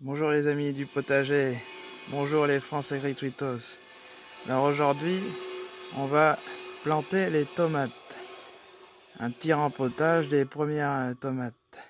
Bonjour les amis du potager, bonjour les Français Tweetos. Alors aujourd'hui, on va planter les tomates. Un petit rempotage des premières tomates.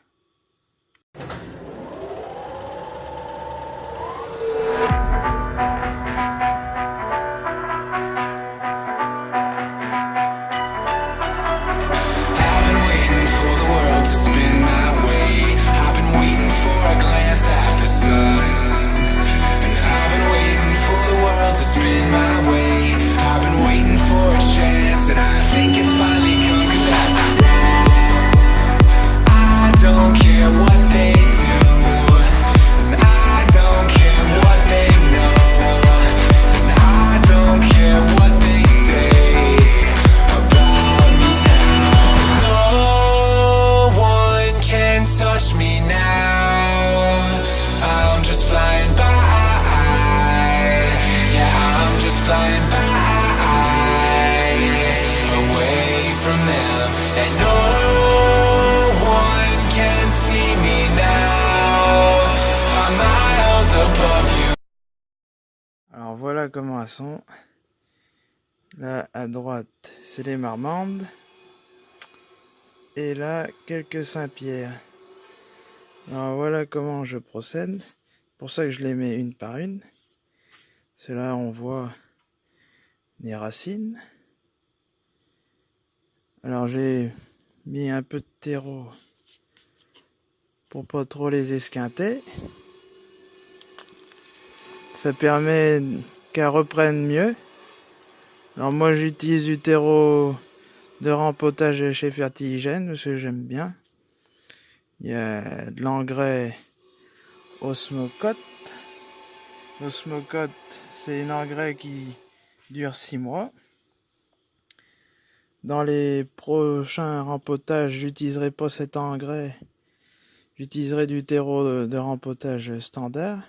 Comment elles sont. Là à droite, c'est les marmandes. Et là, quelques Saint-Pierre. Alors voilà comment je procède. Pour ça que je les mets une par une. Cela on voit les racines. Alors j'ai mis un peu de terreau pour pas trop les esquinter. Ça permet qu'elles reprennent mieux. Alors moi j'utilise du terreau de rempotage chez Fertigène parce que j'aime bien. Il y a de l'engrais Osmocote. Osmocote, c'est un engrais qui dure 6 mois. Dans les prochains rempotages, j'utiliserai pas cet engrais. J'utiliserai du terreau de, rempotage standard.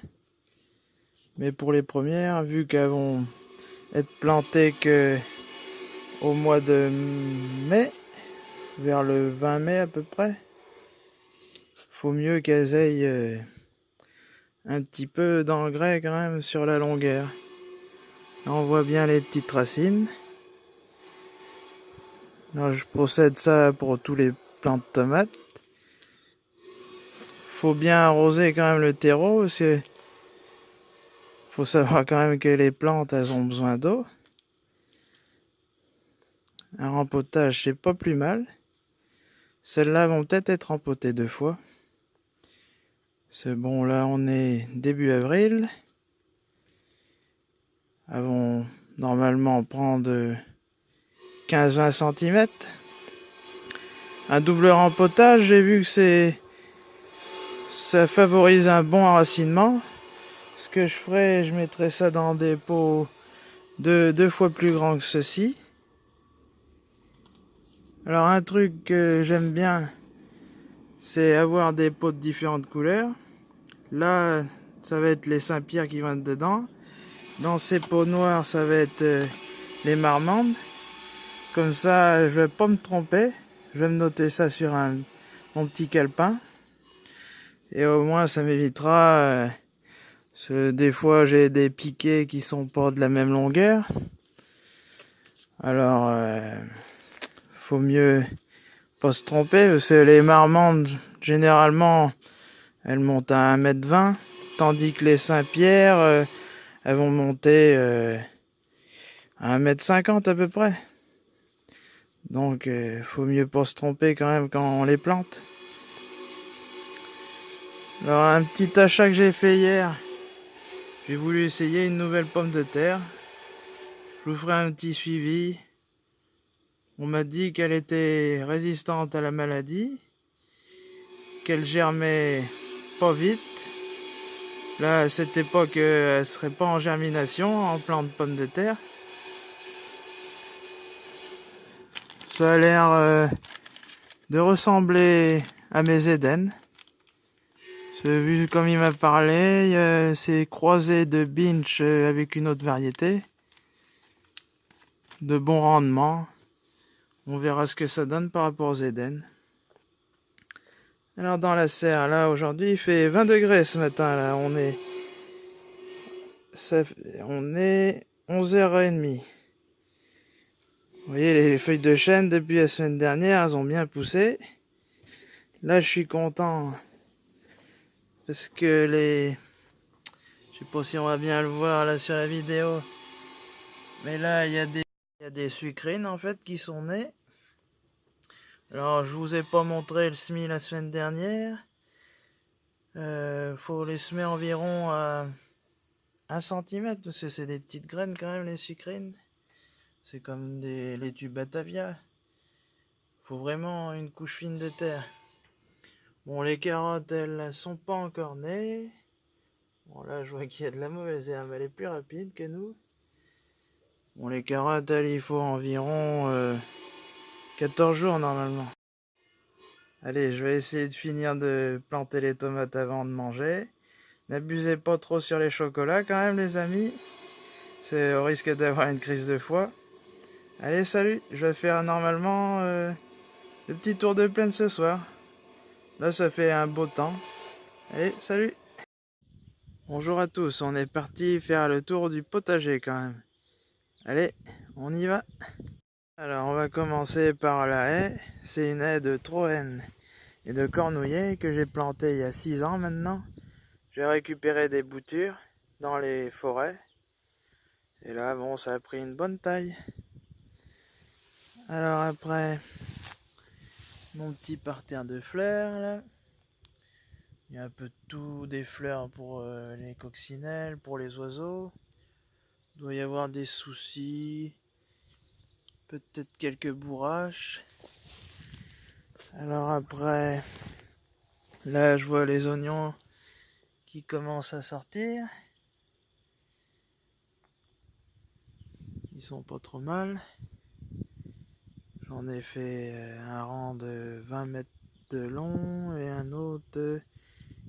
Mais pour les premières, vu qu'elles vont être plantées que au mois de mai, vers le 20 mai à peu près, faut mieux qu'elles aient euh, un petit peu d'engrais quand même sur la longueur. on voit bien les petites racines. je procède ça pour tous les plants de tomates. Faut bien arroser quand même le terreau parce faut savoir quand même que les plantes elles ont besoin d'eau. Un rempotage c'est pas plus mal. Celles-là vont peut-être être rempotées deux fois. C'est bon, là on est début avril. Avons normalement prendre 15-20 cm. Un double rempotage, j'ai vu que c'est ça favorise un bon enracinement. Ce que je ferai, je mettrai ça dans des pots de deux fois plus grands que ceci. Alors un truc que j'aime bien, c'est avoir des pots de différentes couleurs. Là, ça va être les Saint-Pierre qui vont être dedans. Dans ces pots noirs, ça va être euh, les marmandes. Comme ça, je vais pas me tromper. Je vais me noter ça sur un, mon petit calepin. Et au moins, ça m'évitera... Euh, des fois, j'ai des piquets qui sont pas de la même longueur. Alors, euh, faut mieux pas se tromper, parce que les marmandes, généralement, elles montent à 1m20, tandis que les Saint-Pierre, euh, elles vont monter euh, à 1m50 à peu près. Donc, euh, faut mieux pas se tromper quand même quand on les plante. Alors, un petit achat que j'ai fait hier, j'ai voulu essayer une nouvelle pomme de terre. Je vous ferai un petit suivi. On m'a dit qu'elle était résistante à la maladie, qu'elle germait pas vite. Là, à cette époque, elle serait pas en germination, en plan de pommes de terre. Ça a l'air euh, de ressembler à mes Éden. Vu comme il m'a parlé, c'est croisé de binch euh, avec une autre variété. De bon rendement. On verra ce que ça donne par rapport aux Eden. Alors dans la serre, là aujourd'hui il fait 20 degrés ce matin, là on est... Ça, on est 11h30. Vous voyez les feuilles de chêne depuis la semaine dernière, elles ont bien poussé. Là je suis content parce que les... Je sais pas si on va bien le voir là sur la vidéo. Mais là il y a des, y a des sucrines en fait qui sont nées. Alors, je vous ai pas montré le semis la semaine dernière. Euh, faut les semer environ à 1 cm, parce que c'est des petites graines quand même, les sucrines. C'est comme des laitues Batavia. Faut vraiment une couche fine de terre. Bon, les carottes, elles sont pas encore nées. Bon, là, je vois qu'il y a de la mauvaise herbe. Elle est plus rapide que nous. Bon, les carottes, elles, il faut environ... Euh, 14 jours normalement. Allez, je vais essayer de finir de planter les tomates avant de manger. N'abusez pas trop sur les chocolats quand même les amis. C'est au risque d'avoir une crise de foie. Allez, salut Je vais faire normalement euh, le petit tour de plaine ce soir. Là, ça fait un beau temps. Allez, salut Bonjour à tous, on est parti faire le tour du potager quand même. Allez, on y va alors on va commencer par la haie. C'est une haie de Troène et de Cornouillet que j'ai plantée il y a 6 ans maintenant. J'ai récupéré des boutures dans les forêts. Et là bon ça a pris une bonne taille. Alors après petit parterre de fleurs là. Il y a un peu tout, des fleurs pour euh, les coccinelles, pour les oiseaux. Doit y avoir des soucis, peut-être quelques bourraches. Alors après, là je vois les oignons qui commencent à sortir. Ils sont pas trop mal. J'en ai fait euh, un rang de 20 mètres de long et un autre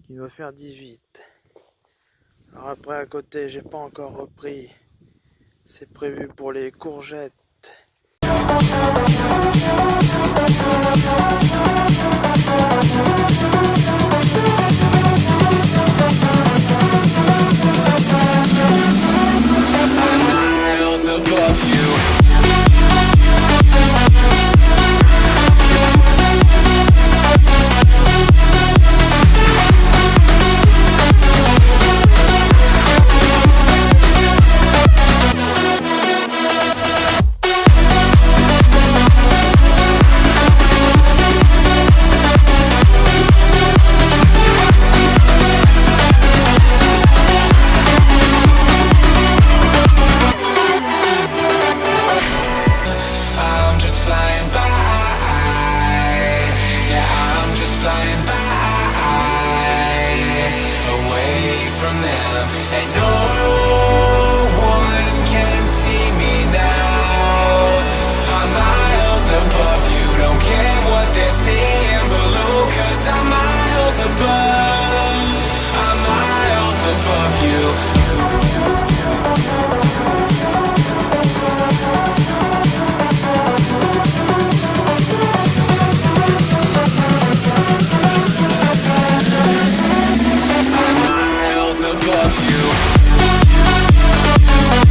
qui doit faire 18. Alors après à côté j'ai pas encore repris. C'est prévu pour les courgettes.